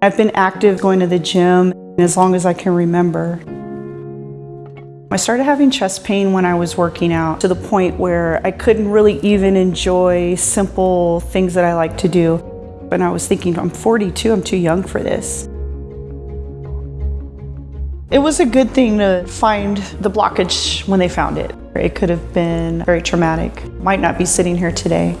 I've been active going to the gym as long as I can remember. I started having chest pain when I was working out to the point where I couldn't really even enjoy simple things that I like to do. And I was thinking, I'm 42, I'm too young for this. It was a good thing to find the blockage when they found it. It could have been very traumatic. Might not be sitting here today.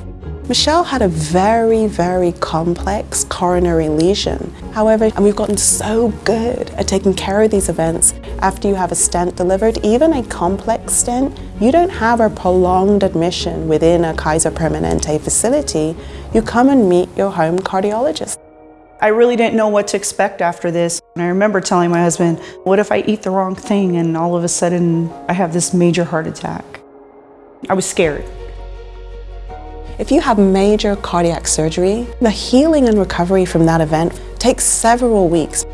Michelle had a very, very complex coronary lesion. However, and we've gotten so good at taking care of these events after you have a stent delivered, even a complex stent, you don't have a prolonged admission within a Kaiser Permanente facility. You come and meet your home cardiologist. I really didn't know what to expect after this. And I remember telling my husband, what if I eat the wrong thing and all of a sudden I have this major heart attack? I was scared. If you have major cardiac surgery, the healing and recovery from that event takes several weeks.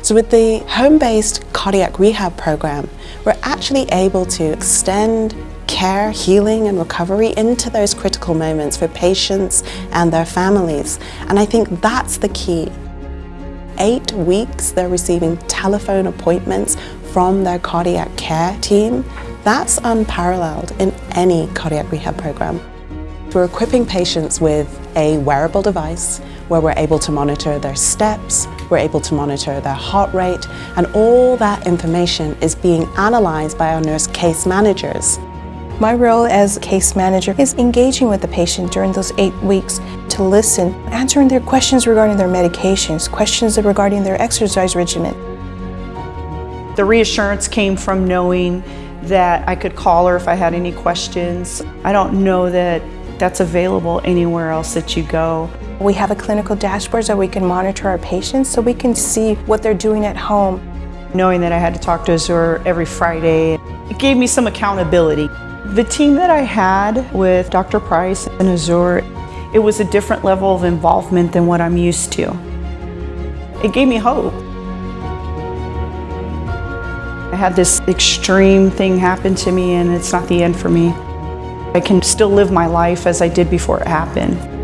So with the home-based cardiac rehab program, we're actually able to extend care, healing and recovery into those critical moments for patients and their families. And I think that's the key. Eight weeks they're receiving telephone appointments from their cardiac care team. That's unparalleled in any cardiac rehab program. We're equipping patients with a wearable device where we're able to monitor their steps, we're able to monitor their heart rate, and all that information is being analysed by our nurse case managers. My role as case manager is engaging with the patient during those eight weeks to listen, answering their questions regarding their medications, questions regarding their exercise regimen. The reassurance came from knowing that I could call her if I had any questions. I don't know that that's available anywhere else that you go. We have a clinical dashboard so we can monitor our patients so we can see what they're doing at home. Knowing that I had to talk to Azur every Friday, it gave me some accountability. The team that I had with Dr. Price and Azur, it was a different level of involvement than what I'm used to. It gave me hope. I had this extreme thing happen to me and it's not the end for me. I can still live my life as I did before it happened.